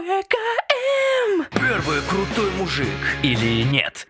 ПКМ! Первый крутой мужик. Или нет?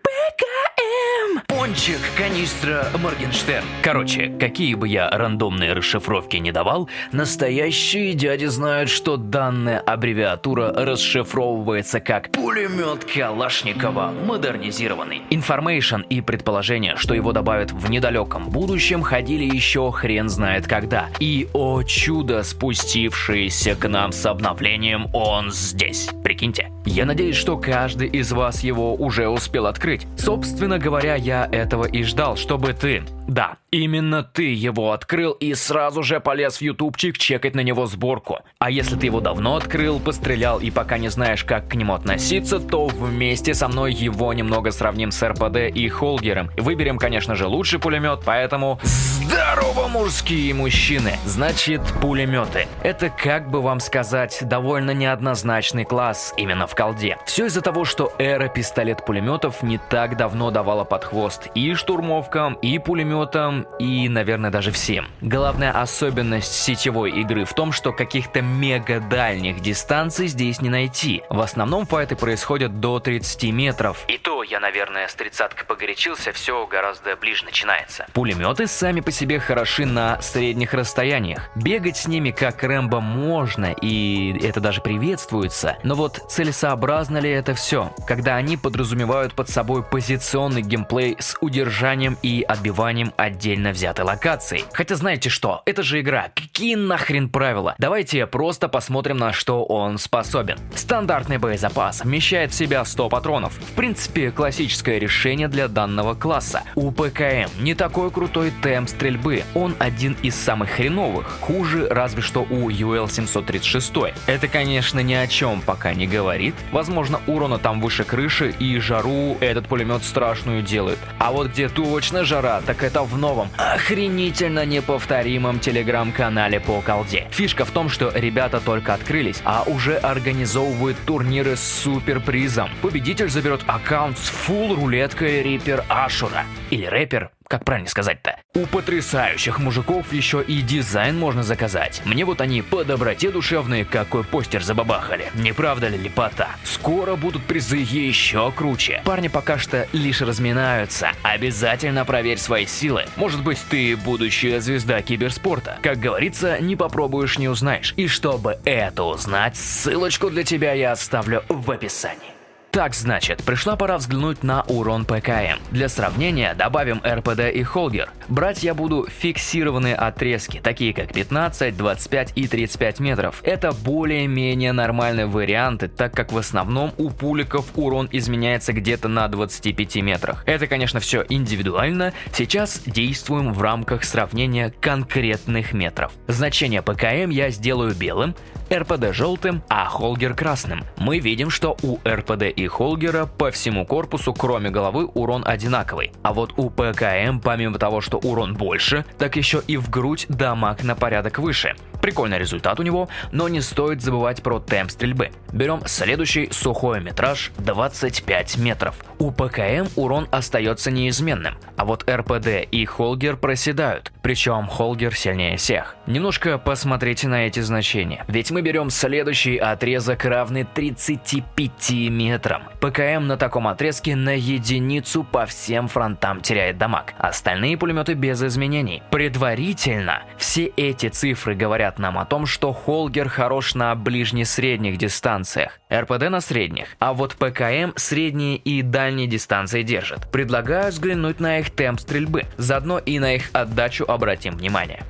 ПКМ! Пончик, канистра, Моргенштерн. Короче, какие бы я рандомные расшифровки не давал, настоящие дяди знают, что данная аббревиатура расшифровывается как Пулемет Калашникова, модернизированный. Information и предположение, что его добавят в недалеком будущем, ходили еще хрен знает когда. И, о чудо, спустившееся к нам с обновлением, он здесь. Прикиньте. Я надеюсь, что каждый из вас его уже успел открыть. Собственно говоря, я этого и ждал, чтобы ты, да, именно ты его открыл и сразу же полез в ютубчик чекать на него сборку. А если ты его давно открыл, пострелял и пока не знаешь, как к нему относиться, то вместе со мной его немного сравним с РПД и Холгером. Выберем, конечно же, лучший пулемет, поэтому... Здорово, мужские мужчины! Значит, пулеметы. Это, как бы вам сказать, довольно неоднозначный класс именно в колде. Все из-за того, что эра пистолет-пулеметов не так давно давала под хвост и штурмовкам, и пулеметам, и, наверное, даже всем. Главная особенность сетевой игры в том, что каких-то мега дальних дистанций здесь не найти. В основном файты происходят до 30 метров. И то я, наверное, с тридцаткой погорячился, все гораздо ближе начинается. Пулеметы сами по себе хороши на средних расстояниях. Бегать с ними как Рэмбо можно, и это даже приветствуется. Но вот целесообразно ли это все, когда они подразумевают под собой позиционный геймплей с удержанием и отбиванием отдельно взятой локации? Хотя знаете что, это же игра, какие нахрен правила? Давайте просто посмотрим на что он способен. Стандартный боезапас вмещает в себя 100 патронов. В принципе, классическое решение для данного класса. У ПКМ не такой крутой темп стрельбы, он один из самых хреновых, хуже разве что у UL-736. Это, конечно, ни о чем пока не говорит. Возможно, урона там выше крыши и жару этот пулемет страшную делает. А вот где точно жара, так это в новом, охренительно неповторимом телеграм-канале по колде. Фишка в том, что ребята только открылись, а уже организовывают турниры с суперпризом. Победитель заберет аккаунт с фул рулеткой Риппер Ашура. Или рэпер, как правильно сказать-то? У потрясающих мужиков еще и дизайн можно заказать. Мне вот они по доброте душевные, какой постер забабахали. Не правда ли лепота? Скоро будут призы еще круче. Парни пока что лишь разминаются. Обязательно проверь свои силы. Может быть, ты будущая звезда киберспорта. Как говорится, не попробуешь, не узнаешь. И чтобы это узнать, ссылочку для тебя я оставлю в описании. Так значит, пришла пора взглянуть на урон ПКМ. Для сравнения добавим РПД и Холгер. Брать я буду фиксированные отрезки, такие как 15, 25 и 35 метров. Это более-менее нормальные варианты, так как в основном у пуликов урон изменяется где-то на 25 метрах. Это, конечно, все индивидуально. Сейчас действуем в рамках сравнения конкретных метров. Значение ПКМ я сделаю белым, РПД желтым, а Холгер красным. Мы видим, что у РПД Холгера по всему корпусу, кроме головы, урон одинаковый. А вот у ПКМ, помимо того, что урон больше, так еще и в грудь дамаг на порядок выше. Прикольный результат у него, но не стоит забывать про темп стрельбы. Берем следующий сухой метраж 25 метров. У ПКМ урон остается неизменным, а вот РПД и Холгер проседают, причем Холгер сильнее всех. Немножко посмотрите на эти значения, ведь мы берем следующий отрезок равный 35 метрам. ПКМ на таком отрезке на единицу по всем фронтам теряет дамаг, остальные пулеметы без изменений. Предварительно все эти цифры говорят нам о том, что Холгер хорош на ближне-средних дистанциях, РПД на средних, а вот ПКМ средние и дальние дистанции держит. Предлагаю взглянуть на их темп стрельбы, заодно и на их отдачу обратим внимание.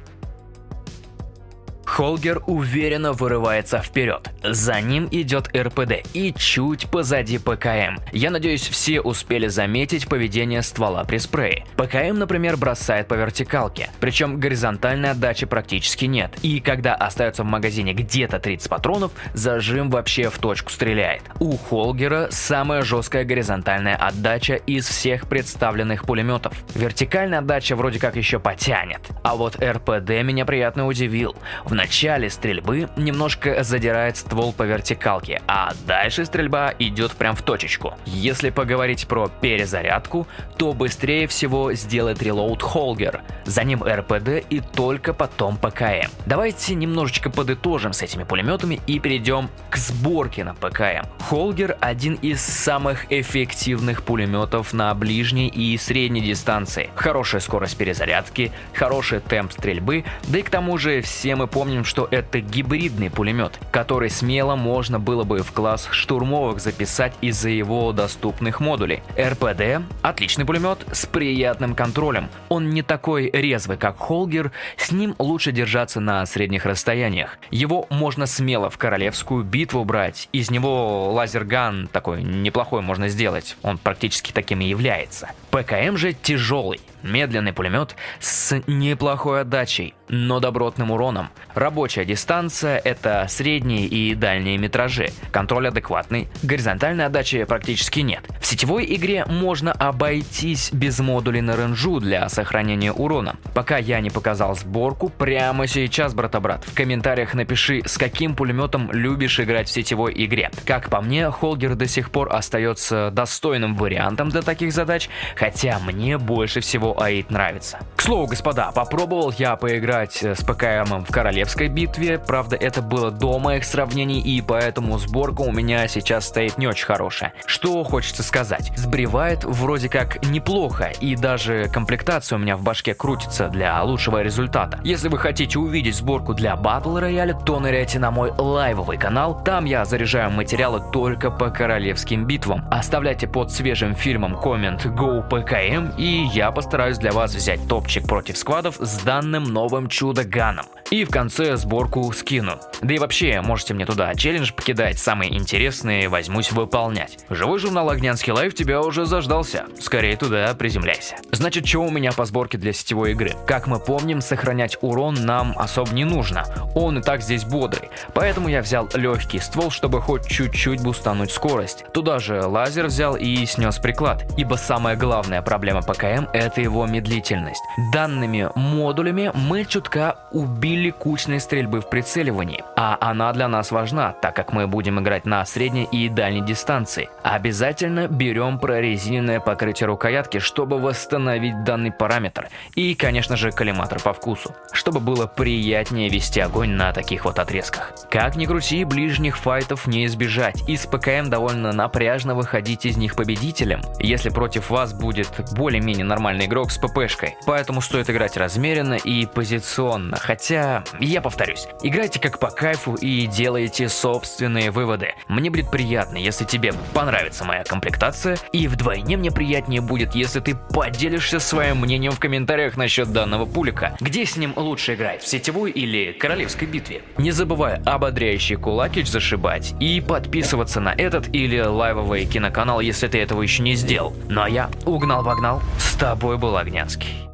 Холгер уверенно вырывается вперед. За ним идет РПД и чуть позади ПКМ. Я надеюсь, все успели заметить поведение ствола при спрее. ПКМ, например, бросает по вертикалке, причем горизонтальной отдачи практически нет. И когда остается в магазине где-то 30 патронов, зажим вообще в точку стреляет. У Холгера самая жесткая горизонтальная отдача из всех представленных пулеметов. Вертикальная отдача вроде как еще потянет. А вот РПД меня приятно удивил. В начале стрельбы немножко задирает ствол по вертикалке, а дальше стрельба идет прям в точечку. Если поговорить про перезарядку, то быстрее всего сделает релоуд Холгер, за ним РПД и только потом ПКМ. Давайте немножечко подытожим с этими пулеметами и перейдем к сборке на ПКМ. Холгер один из самых эффективных пулеметов на ближней и средней дистанции. Хорошая скорость перезарядки, хороший темп стрельбы, да и к тому же все мы помним, что это гибридный пулемет, который смело можно было бы в класс штурмовых записать из-за его доступных модулей. РПД – отличный пулемет с приятным контролем. Он не такой резвый, как Холгер, с ним лучше держаться на средних расстояниях. Его можно смело в королевскую битву брать, из него лазерган такой неплохой можно сделать, он практически таким и является. ПКМ же тяжелый, медленный пулемет с неплохой отдачей, но добротным уроном. Рабочая дистанция – это средние и дальние метражи, контроль адекватный, горизонтальной отдачи практически нет. В сетевой игре можно обойтись без модулей на ренжу для сохранения урона. Пока я не показал сборку, прямо сейчас, брата-брат, в комментариях напиши, с каким пулеметом любишь играть в сетевой игре. Как по мне, Холгер до сих пор остается достойным вариантом для таких задач, хотя мне больше всего АИД нравится. К слову, господа, попробовал я поиграть э, с ПКМом в королевской битве, правда это было до моих сравнений и поэтому сборка у меня сейчас стоит не очень хорошая. Что хочется сказать, сбривает вроде как неплохо и даже комплектация у меня в башке крутится для лучшего результата. Если вы хотите увидеть сборку для Battle Royale, то ныряйте на мой лайвовый канал, там я заряжаю материалы только по королевским битвам. Оставляйте под свежим фильмом коммент GoPKM и я постараюсь для вас взять топчик против сквадов с данным новым чудо-ганом. И в конце сборку скину. Да и вообще, можете мне туда челлендж покидать, самые интересные возьмусь выполнять. Живой журнал Огнянский Лайв тебя уже заждался. Скорее туда приземляйся. Значит, что у меня по сборке для сетевой игры? Как мы помним, сохранять урон нам особо не нужно. Он и так здесь бодрый. Поэтому я взял легкий ствол, чтобы хоть чуть-чуть бустануть скорость. Туда же лазер взял и снес приклад. Ибо самая главная проблема ПКМ это его медлительность. Данными модулями мы чутка убили кучной стрельбы в прицеливании, а она для нас важна, так как мы будем играть на средней и дальней дистанции. Обязательно берем прорезиненное покрытие рукоятки, чтобы восстановить данный параметр, и конечно же коллиматор по вкусу, чтобы было приятнее вести огонь на таких вот отрезках. Как ни крути, ближних файтов не избежать, и с ПКМ довольно напряжно выходить из них победителем, если против вас будет более-менее нормальный игрок с ППшкой, поэтому стоит играть размеренно и позиционно, хотя я повторюсь, играйте как по кайфу и делайте собственные выводы. Мне будет приятно, если тебе понравится моя комплектация, и вдвойне мне приятнее будет, если ты поделишься своим мнением в комментариях насчет данного пулика. Где с ним лучше играть, в сетевой или королевской битве? Не забывай ободряющий кулакич зашибать и подписываться на этот или лайвовый киноканал, если ты этого еще не сделал. Ну а я угнал-вогнал, с тобой был Огнянский.